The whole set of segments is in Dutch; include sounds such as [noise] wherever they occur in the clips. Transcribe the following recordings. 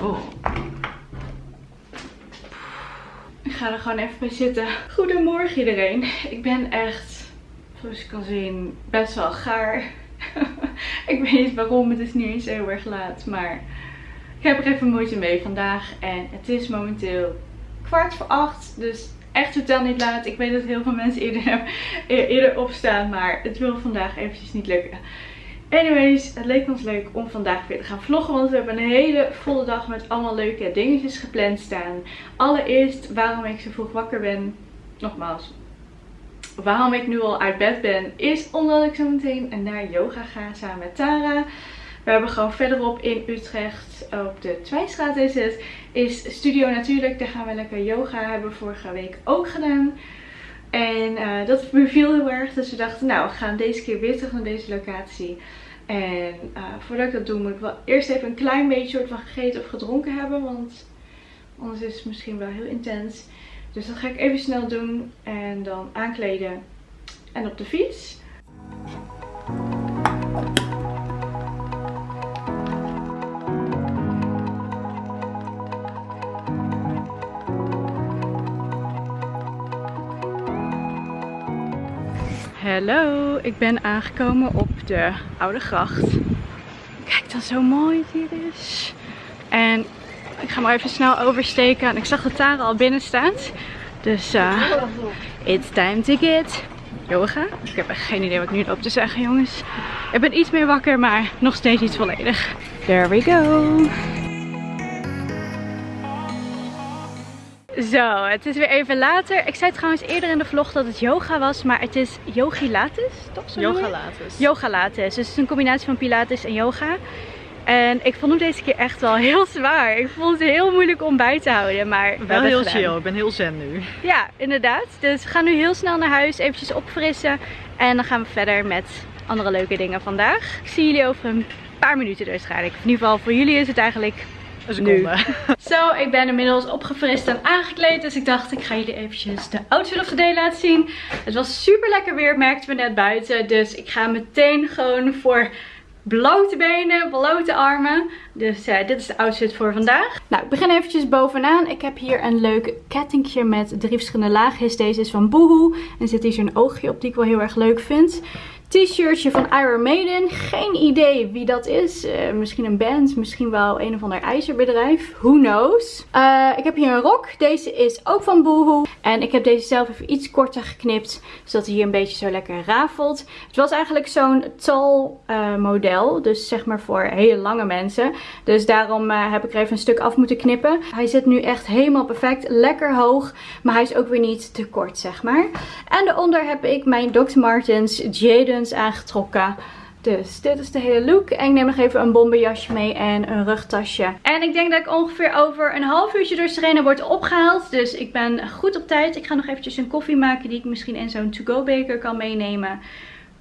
Oh. Ik ga er gewoon even bij zitten. Goedemorgen iedereen. Ik ben echt, zoals je kan zien, best wel gaar. [laughs] ik weet niet waarom, het is niet eens heel erg laat. Maar ik heb er even moeite mee vandaag. En het is momenteel kwart voor acht. Dus echt totaal niet laat. Ik weet dat heel veel mensen eerder, [laughs] eerder opstaan. Maar het wil vandaag eventjes niet lukken. Anyways, het leek ons leuk om vandaag weer te gaan vloggen. Want we hebben een hele volle dag met allemaal leuke dingetjes gepland staan. Allereerst waarom ik zo vroeg wakker ben. Nogmaals, waarom ik nu al uit bed ben. Is omdat ik zo meteen naar yoga ga samen met Tara. We hebben gewoon verderop in Utrecht, op de Twijstraat is het, is Studio Natuurlijk. Daar gaan we lekker yoga. Hebben vorige week ook gedaan. En uh, dat beviel heel erg. Dus we dachten, nou, we gaan deze keer weer terug naar deze locatie. En uh, voordat ik dat doe, moet ik wel eerst even een klein beetje soort van gegeten of gedronken hebben. Want anders is het misschien wel heel intens. Dus dat ga ik even snel doen. En dan aankleden en op de fiets. Hallo, ik ben aangekomen op de Oude Gracht. Kijk dan zo mooi het hier is. En ik ga maar even snel oversteken. En ik zag dat Tara al binnen staat. Dus uh, it's time to get yoga. Ik heb echt geen idee wat ik nu loop te zeggen jongens. Ik ben iets meer wakker, maar nog steeds niet volledig. There we go. Zo, het is weer even later. Ik zei trouwens eerder in de vlog dat het yoga was, maar het is yogi latus, toch zo Yoga latus. Yoga latus, dus het is een combinatie van pilates en yoga. En ik vond hem deze keer echt wel heel zwaar. Ik vond het heel moeilijk om bij te houden, maar wel heel chill. Ik ben heel zen nu. Ja, inderdaad. Dus we gaan nu heel snel naar huis, eventjes opfrissen. En dan gaan we verder met andere leuke dingen vandaag. Ik zie jullie over een paar minuten dus waarschijnlijk. In ieder geval voor jullie is het eigenlijk een seconde. [laughs] Zo, ik ben inmiddels opgefrist en aangekleed. Dus ik dacht, ik ga jullie eventjes de outfit of the day laten zien. Het was super lekker weer, merkten we net buiten. Dus ik ga meteen gewoon voor blote benen, blote armen. Dus uh, dit is de outfit voor vandaag. Nou, ik begin eventjes bovenaan. Ik heb hier een leuk kettingje met drie verschillende laagjes. Deze is van Boohoo. En zit hier zo'n oogje op die ik wel heel erg leuk vind t-shirtje van Iron Maiden. Geen idee wie dat is. Uh, misschien een band, misschien wel een of ander ijzerbedrijf. Who knows. Uh, ik heb hier een rok. Deze is ook van Boohoo. En ik heb deze zelf even iets korter geknipt. Zodat hij hier een beetje zo lekker rafelt. Het was eigenlijk zo'n tall uh, model. Dus zeg maar voor hele lange mensen. Dus daarom heb ik er even een stuk af moeten knippen. Hij zit nu echt helemaal perfect. Lekker hoog. Maar hij is ook weer niet te kort zeg maar. En daaronder heb ik mijn Dr. Martens Jaden aangetrokken. Dus dit is de hele look. En ik neem nog even een bomberjasje mee en een rugtasje. En ik denk dat ik ongeveer over een half uurtje door Serena word opgehaald. Dus ik ben goed op tijd. Ik ga nog eventjes een koffie maken die ik misschien in zo'n to-go beker kan meenemen.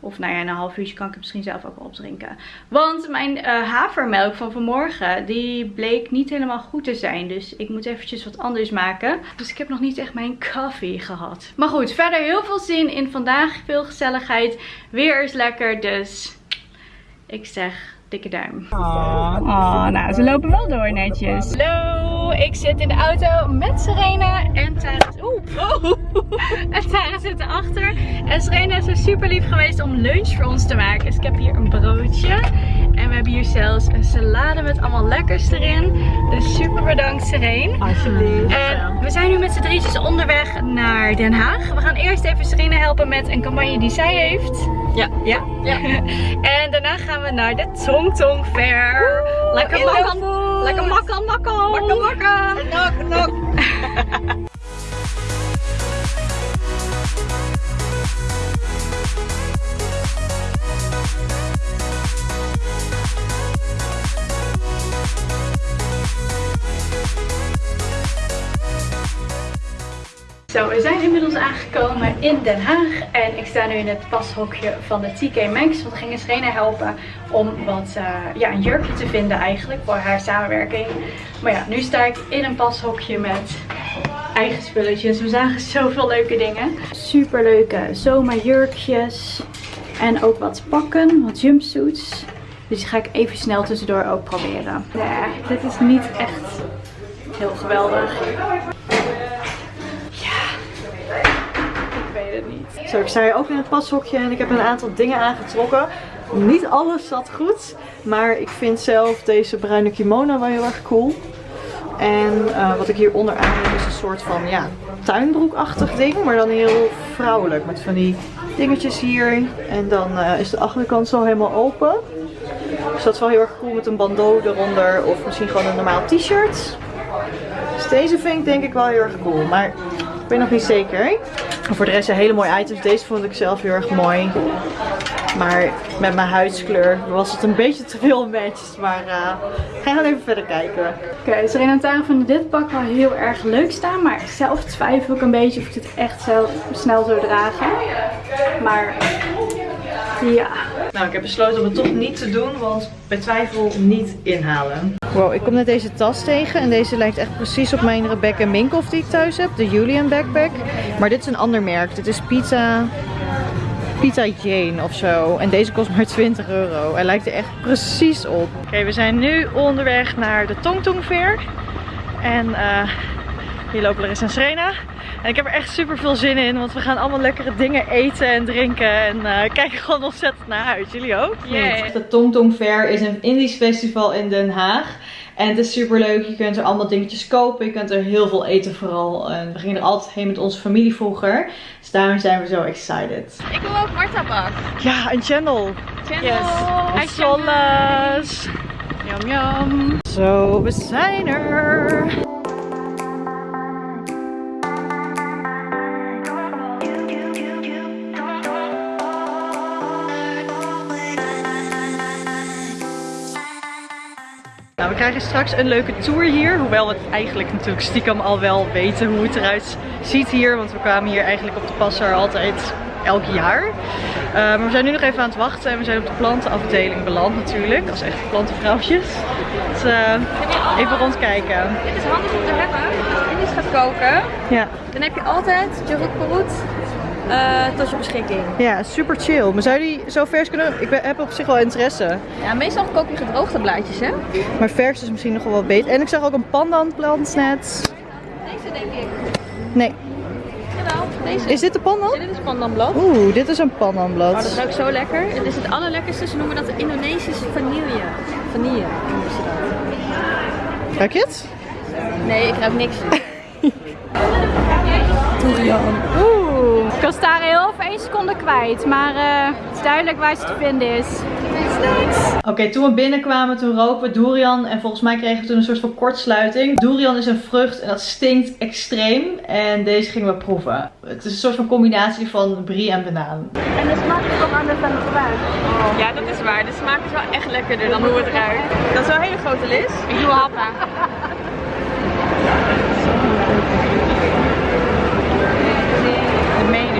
Of nou ja, een half uurtje kan ik het misschien zelf ook wel opdrinken. Want mijn uh, havermelk van vanmorgen, die bleek niet helemaal goed te zijn. Dus ik moet eventjes wat anders maken. Dus ik heb nog niet echt mijn koffie gehad. Maar goed, verder heel veel zin in vandaag. Veel gezelligheid. Weer is lekker, dus ik zeg dikke duim. Oh, nou ze lopen wel door netjes. Hallo, ik zit in de auto met Serena en Tara, oeh, [laughs] en Tara zit erachter. En Serena is er super lief geweest om lunch voor ons te maken. Dus ik heb hier een broodje. En we hebben hier zelfs een salade met allemaal lekkers erin. Dus super bedankt Serena. Alsjeblieft. En we zijn nu met z'n drietjes onderweg naar Den Haag. We gaan eerst even Serena helpen met een campagne die zij heeft. Ja. Ja? Ja. [laughs] en daarna gaan we naar de Tong Tong Fair. Lekker makkelijk. Lekker makkelijk, makkelijk. Makker, makker. Nok, nok. [laughs] Zo, we zijn inmiddels aangekomen in Den Haag en ik sta nu in het pashokje van de TK Maxx. Want we gingen Serena helpen om wat, uh, ja, een jurkje te vinden eigenlijk voor haar samenwerking. Maar ja, nu sta ik in een pashokje met eigen spulletjes. We zagen zoveel leuke dingen. Super leuke zomerjurkjes en ook wat pakken, wat jumpsuits. Dus die ga ik even snel tussendoor ook proberen. Ja, dit is niet echt heel geweldig. Ja, ik weet het niet. Zo, ik sta hier ook in het pashokje en ik heb een aantal dingen aangetrokken. Niet alles zat goed, maar ik vind zelf deze bruine kimono wel heel erg cool. En uh, wat ik hieronder aan heb is een soort van ja, tuinbroekachtig ding, maar dan heel vrouwelijk. Met van die dingetjes hier. En dan uh, is de achterkant zo helemaal open. Dus dat wel heel erg cool met een bandeau eronder of misschien gewoon een normaal t-shirt. Dus deze vind ik denk ik wel heel erg cool, maar ik ben nog niet zeker. Voor de rest zijn hele mooie items. Deze vond ik zelf heel erg mooi. Maar met mijn huidskleur was het een beetje te veel matches. Maar uh, ga even verder kijken. Oké, okay, dus Renata vond dit pak wel heel erg leuk staan. Maar zelf twijfel ik een beetje of ik dit echt zelf snel zou dragen. Maar ja. Nou, ik heb besloten om het toch niet te doen, want bij twijfel niet inhalen. Wow, ik kom net deze tas tegen en deze lijkt echt precies op mijn Rebecca Minkoff die ik thuis heb. De Julian backpack. Maar dit is een ander merk. Dit is Pizza... Pizza Jane of zo. En deze kost maar 20 euro. Hij lijkt er echt precies op. Oké, we zijn nu onderweg naar de Tongtong Fair. En uh, hier lopen Larissa en Serena. En ik heb er echt super veel zin in, want we gaan allemaal lekkere dingen eten en drinken. En uh, kijken gewoon ontzettend naar uit. Jullie ook? Yeah. De Tong Tong Fair is een Indisch festival in Den Haag. En het is super leuk. Je kunt er allemaal dingetjes kopen. Je kunt er heel veel eten vooral. En we gingen er altijd heen met onze familie vroeger. Dus daarom zijn we zo excited. Ik wil ook Marta bak. Ja, een channel. Channel. Yes. Solas. Yum yum. Zo, we zijn er. Nou, we krijgen straks een leuke tour hier. Hoewel we het eigenlijk natuurlijk stiekem al wel weten hoe het eruit ziet hier. Want we kwamen hier eigenlijk op de passer altijd elk jaar. Uh, maar we zijn nu nog even aan het wachten. En we zijn op de plantenafdeling beland natuurlijk. Als echte plantenvrouwtjes. Dus uh, even rondkijken. Dit is handig om te hebben. Als je gaat koken. Ja. Dan heb je altijd Jeruk Perut tot je beschikking. Ja, super chill. Maar zou die zo vers kunnen... Ik ben, heb op zich wel interesse. Ja, meestal koop je gedroogde blaadjes, hè? Maar vers is misschien nog wel wat beter. En ik zag ook een pandanplant net. Deze denk ik. Nee. Jawel, deze. Is dit de pandan? Ja, dit is pandanblad. Oeh, dit is een pandanblad. Oh, dat ruikt zo lekker. Het is het allerlekkerste. Ze noemen dat de Indonesische vanille. Vanille noemen ze dat. Ruik je het? Nee, ik ruik niks. [laughs] Durian. Oeh, ik was daar heel even één seconde kwijt, maar uh, het is duidelijk waar ze te vinden is. Oké, okay, toen we binnenkwamen, toen roken we durian en volgens mij kregen we toen een soort van kortsluiting. Durian is een vrucht en dat stinkt extreem en deze gingen we proeven. Het is een soort van combinatie van brie en banaan. En de smaak is ook anders dan het gebruik. Oh. Ja, dat is waar. De smaak is wel echt lekkerder dan hoe het ruikt. Dat is wel een hele grote lis. Ik doe happen.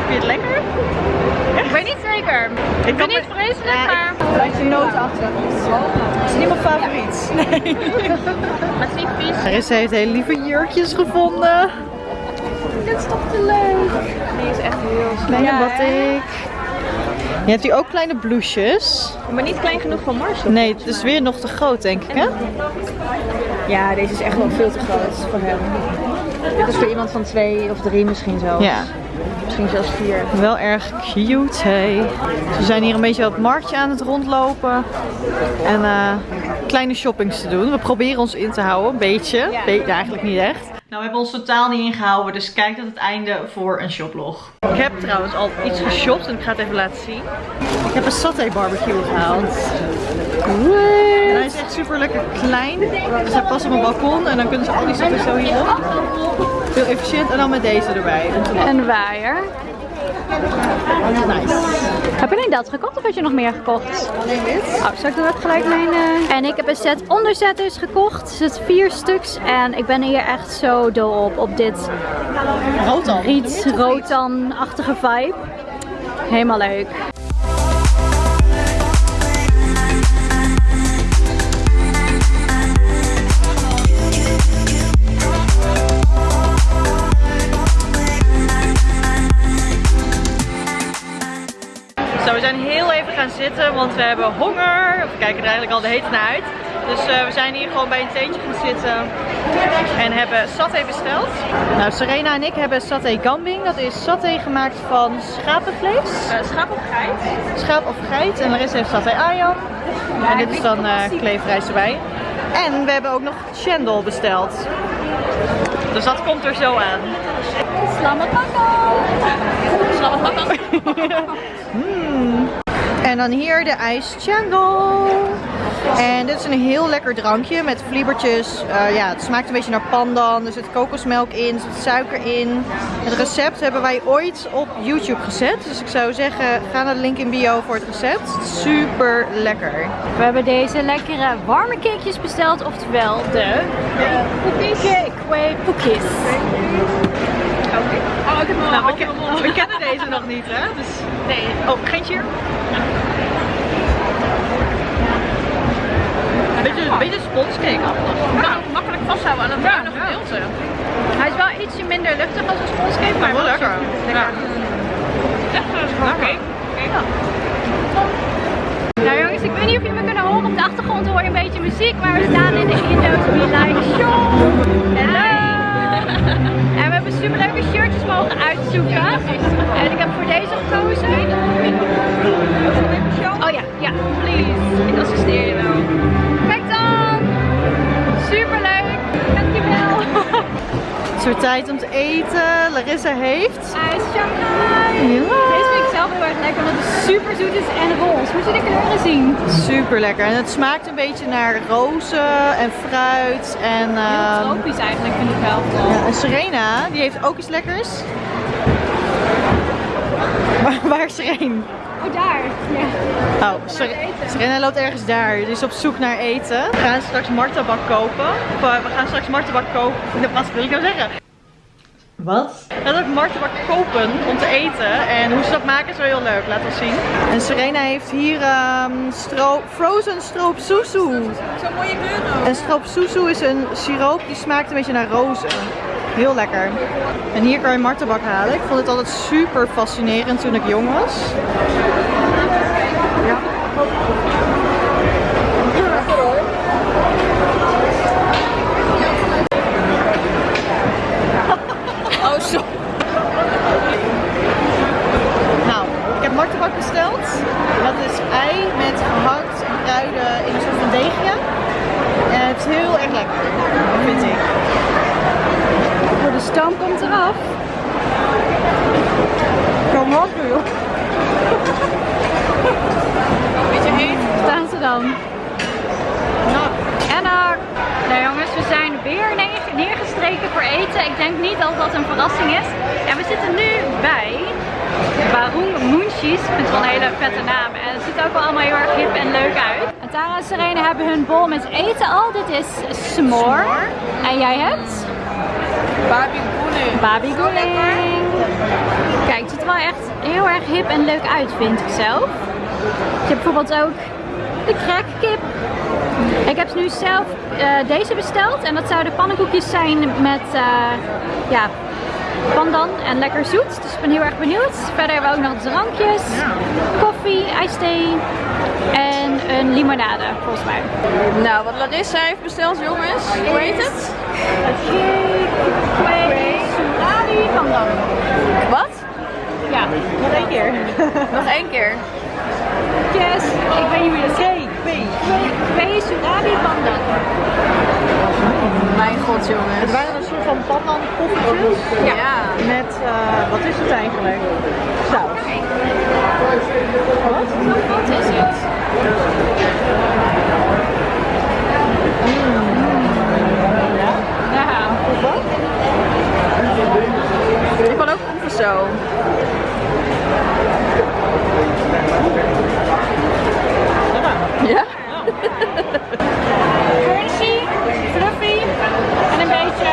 Vind je het lekker? Ik weet niet zeker. Ik ben niet vreselijk, ja, maar... Het is een nootachtig. Het is niet mijn favoriet. Nee. [laughs] Maar het is vies. Marissa heeft hele lieve jurkjes gevonden. Dit is toch te leuk. Die is echt heel snel. Kleine ja, batik. Je hebt hier ook kleine blouses. Maar niet klein genoeg voor Marcel. Nee, het is weer nog te groot denk ik hè? Ja, deze is echt wel veel te groot voor hem. Dit is voor iemand van twee of drie misschien zelfs. Ja. Misschien zelfs vier. Wel erg cute, hey. we zijn hier een beetje op het marktje aan het rondlopen. En uh, kleine shoppings te doen. We proberen ons in te houden, een beetje. Ja. Be eigenlijk niet echt. Nou, we hebben ons totaal niet ingehouden, dus kijk tot het einde voor een shoplog. Ik heb trouwens al iets geshopt en ik ga het even laten zien. Ik heb een saté barbecue gehaald. En hij is echt super lekker klein. Dus hij past op mijn balkon en dan kunnen ze al die stukken zo hierop. Heel efficiënt en dan met deze erbij. Een waaier. Nice. Heb je alleen dat gekocht of heb je nog meer gekocht? Alleen dit. Oh, zal ik dan ook gelijk mijn... Uh... En ik heb een set onderzetters gekocht. Er zit vier stuks en ik ben hier echt zo dol op. Op dit rotan. riet rotan-achtige vibe. Helemaal leuk. Zitten, want we hebben honger. We kijken er eigenlijk al de tijd naar uit. Dus eh, we zijn hier gewoon bij een theetje gaan zitten en hebben saté besteld. Nou, Serena en ik hebben saté gambing. Dat is saté gemaakt van schapenvlees. schaap of geit? Schaap of geit. En Larissa heeft saté ayam. En dit is dan eh kleefrijst erbij. En we hebben ook nog chendol besteld. Dus dat komt er zo aan. Mango. Slammet mango. En dan hier de ijs chendol. En dit is een heel lekker drankje met vliebertjes. Eh, ja, het smaakt een beetje naar pandan. Er zit kokosmelk in, er zit suiker in. Het recept hebben wij ooit op YouTube gezet. Dus ik zou zeggen, ga naar de link in bio voor het recept. Super lekker. We hebben deze lekkere warme cakejes besteld, oftewel de Cake cookies. Oh, ik heb Nou, we, ken- we kennen deze nog niet, hè? Dus... Nee. Oh, geen cheer? Een beetje, een beetje sponscake Nou, makkelijk vasthouden aan het bruine gedeelte. Hij is wel ietsje minder luchtig als een sponscake, maar wel lekker. Ja. Echt een schaap. Nou jongens, ik weet niet of jullie me kunnen horen. Op de achtergrond hoor je een beetje muziek, maar we staan in de Indo like show. Hallo! We hebben superleuke shirtjes mogen uitzoeken. En ik heb voor deze gekozen. Oh ja, ja, please. Ik assisteer je wel. Kijk dan! Superleuk! Dankjewel! Het is weer tijd om te eten. Larissa heeft... IJs Shanghai! Ja. Zelf heel erg lekker omdat het super zoet is en roze. Moet je de kleuren zien? Super lekker. En het smaakt een beetje naar rozen en fruit. En, Heel ehm, tropisch eigenlijk vind ik wel. ja, en Serena, die heeft ook iets lekkers. Waar, waar is Serena? Oh daar! Ja. Oh, Ser- Serena loopt ergens daar. Die is op zoek naar eten. We gaan straks martabak kopen. Of, eh, we gaan straks martabak kopen. [laughs] Wat wil ik nou zeggen? Wat? We gaan ook martabak kopen om te eten. En hoe ze dat maken is wel heel leuk. Laat ons zien. En Serena heeft hier ehm frozen stroop susu. Zo'n mooie kleur ook. En stroop susu is een siroop die smaakt een beetje naar rozen. Heel lekker. En hier kan je martabak halen. Ik vond het altijd super fascinerend toen ik jong was. Ja. Oh, zo. Nou, ik heb martabak besteld. Dat is ei met gehakt en kruiden in een soort van deegje. En het is heel erg lekker, vind ik. Oh, de stoom komt eraf. Kom op, joh. Beetje heet. Staan ze dan? Nou, En dan, nou jongens, we zijn weer neer- neergestreken voor eten. Ik denk niet dat dat een verrassing is. En we zitten nu bij Barung Munchies. Ik vind het wel een hele vette naam. En het ziet ook wel allemaal heel erg hip en leuk uit. En Tara en Serena hebben hun bol met eten al. Dit is s'more. En jij hebt? Barbie Boene. Babi Guling. Kijk, het ziet er wel echt heel erg hip en leuk uit, vind ik zelf. Je hebt bijvoorbeeld ook de crackkip. Ik heb nu zelf eh, deze besteld en dat zouden pannenkoekjes zijn met eh, ja, pandan en lekker zoet. Dus ik ben heel erg benieuwd. Verder hebben we ook nog drankjes, koffie, ijsthee en een limonade volgens mij. Nou, wat Larissa heeft besteld, jongens. Hoe heet het? Surali pandan. Wat? Ja, nog één keer. Nog één keer. yes. Ik je dat zegt. Twee surali pandan. Mijn god, jongens. Soort van pandan koffietjes. Ja. Met, eh, wat is het eigenlijk? Saus. Wat? Wat is het? Ja. Ik wil ook proeven zo. Ja? Crunchy, fluffy en een beetje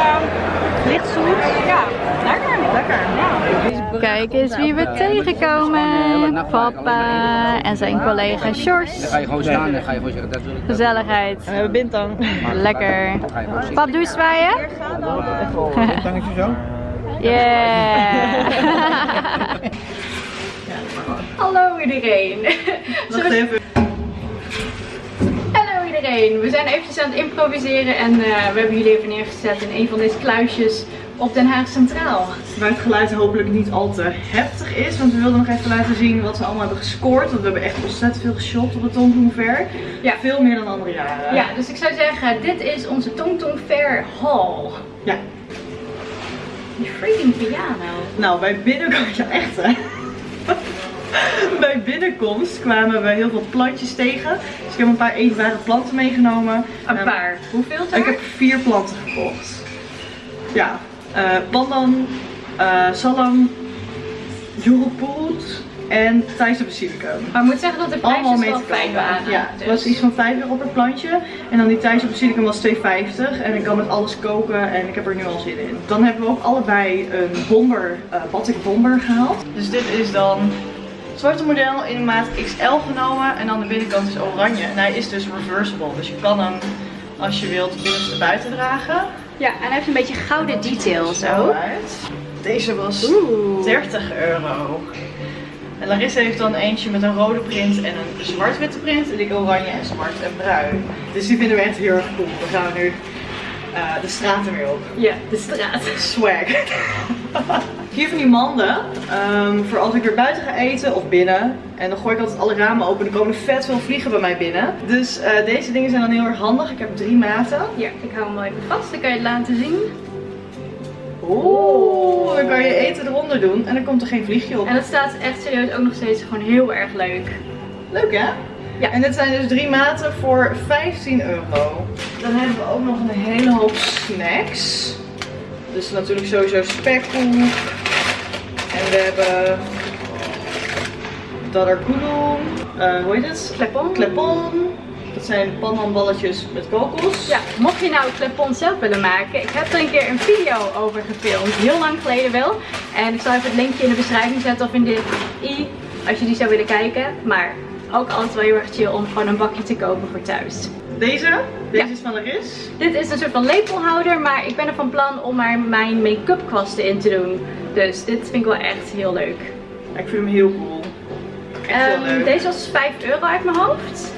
licht zoet. Ja, lekker. Lekker. Kijk eens wie we tegenkomen. Papa en zijn collega Sjors. ga je gewoon staan en ga je gewoon zeggen, dat wil ik. Gezelligheid. En we hebben bintang. Lekker. Pap, doe zwaaien. Tangetje zo? Yeah. [laughs] Hallo iedereen. Wacht even. Hallo iedereen. We zijn eventjes aan het improviseren en eh, we hebben jullie even neergezet in een van deze kluisjes op Den Haag Centraal. Waar het geluid hopelijk niet al te heftig is. Want we wilden nog even laten zien wat ze allemaal hebben gescoord. Want we hebben echt ontzettend veel geshot op het Tom Fair. Ja. Veel meer dan andere jaren. Ja, dus ik zou zeggen, dit is onze Tong Tong Fair Hall. Ja. Die freaking piano. Nou, bij binnenkomst, [laughs] ja echt hè. [laughs] bij binnenkomst kwamen we heel veel plantjes tegen. Dus ik heb een paar eetbare planten meegenomen. Een Ehm, paar. Hoeveel? Ik heb vier planten gekocht. Ja, eh pandan, eh salam, joelpoet en Thaise basilicum. Maar ik moet zeggen dat de mee wel fijn waren. Ja, het dus. was iets van 5 euro per plantje. En dan die Thaise basilicum was 2,50. En ik kan met alles koken en ik heb er nu al zin in. Dan hebben we ook allebei een bomber, batik bomber gehaald. Dus dit is dan het zwarte model in de maat XL genomen. En dan de binnenkant is oranje. En hij is dus reversible. Dus je kan hem als je wilt binnenste buiten dragen. Ja, en hij heeft een beetje gouden details Zo ook. Deze was Oeh. 30 euro. En Larissa heeft dan eentje met een rode print en een zwart-witte print. En ik oranje en zwart en bruin. Dus die vinden we echt heel erg cool. We gaan nu eh, de straten weer op. Ja, de straat. Swag. [laughs] Hier van die manden ehm, voor als ik weer buiten ga eten of binnen. En dan gooi ik altijd alle ramen open. Er komen vet veel vliegen bij mij binnen. Dus eh, deze dingen zijn dan heel erg handig. Ik heb drie maten. Ja, ik hou hem wel even vast. Dan kan je het laten zien. Oeh, dan kan je eten eronder doen en dan komt er geen vliegje op. En dat staat echt serieus ook nog steeds gewoon heel erg leuk. Leuk hè? Ja. En dit zijn dus drie maten voor 15 euro. Dan hebben we ook nog een hele hoop snacks. Dus natuurlijk sowieso spekkoek. En we hebben dadarkoedoen. Eh hoe heet het? Klepon. Klepon. Dat zijn pandanballetjes met kokos. Ja, mocht je nou klepon zelf willen maken, ik heb er een keer een video over gefilmd. Heel lang geleden wel. En ik zal even het linkje in de beschrijving zetten of in de i, als je die zou willen kijken. Maar ook altijd wel heel erg chill om gewoon een bakje te kopen voor thuis. Deze? Deze Ja. is van Laris. Dit is een soort van lepelhouder, maar ik ben er van plan om er mijn make-up kwasten in te doen. Dus dit vind ik wel echt heel leuk. Ja, Ik vind hem heel cool. Echt heel Ehm, leuk. deze was 5 euro uit mijn hoofd.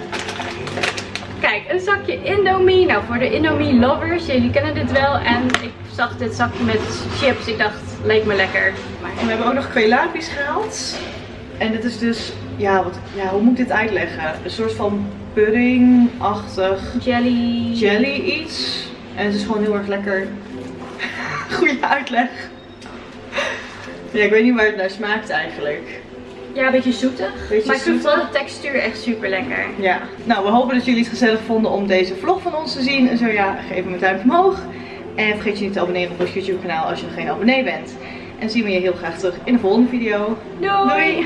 Kijk, een zakje Indomie. Nou, voor de Indomie lovers, jullie kennen dit wel. En ik zag dit zakje met chips. Ik dacht, leek me lekker. Maar En we hebben ook nog kweelapis gehaald. En dit is dus, ja, wat, ja, hoe moet ik dit uitleggen? Een soort van puddingachtig jelly. jelly iets. En het is gewoon heel erg lekker. [laughs] Goeie uitleg. Ja, ik weet niet waar het naar smaakt eigenlijk. Ja, een beetje zoetig. Beetje maar ik vind wel de textuur echt super lekker. Ja, nou we hopen dat jullie het gezellig vonden om deze vlog van ons te zien. En zo ja, geef hem een duimpje omhoog. En vergeet je niet te abonneren op ons YouTube kanaal als je nog geen abonnee bent. En zien we je heel graag terug in de volgende video. Doei! Doei.